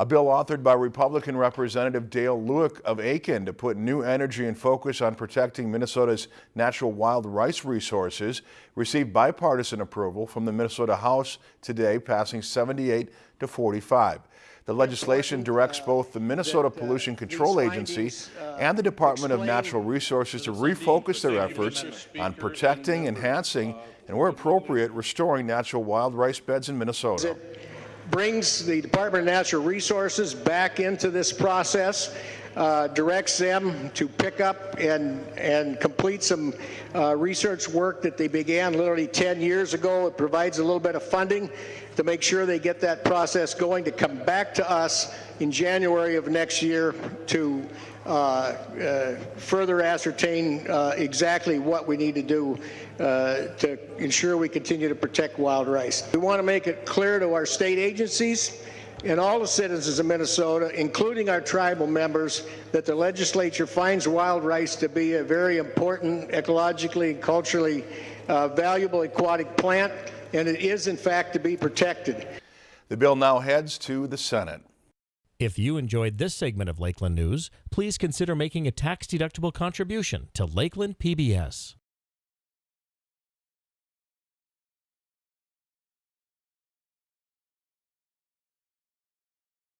A bill authored by Republican Representative Dale Lueck of Aitkin to put new energy and focus on protecting Minnesota's natural wild rice resources received bipartisan approval from the Minnesota House today, passing 78 to 45. The legislation directs both the Minnesota Pollution Control Agency and the Department of Natural Resources to refocus their efforts on protecting, enhancing, and where appropriate, restoring natural wild rice beds in Minnesota brings the Department of Natural Resources back into this process, uh, directs them to pick up and, and complete some uh, research work that they began literally 10 years ago. It provides a little bit of funding to make sure they get that process going to come back to us in January of next year to uh, uh, further ascertain uh, exactly what we need to do uh, to ensure we continue to protect wild rice. We want to make it clear to our state agencies and all the citizens of Minnesota, including our tribal members, that the legislature finds wild rice to be a very important, ecologically and culturally uh, valuable aquatic plant, and it is in fact to be protected. The bill now heads to the Senate. If you enjoyed this segment of Lakeland News, please consider making a tax-deductible contribution to Lakeland PBS.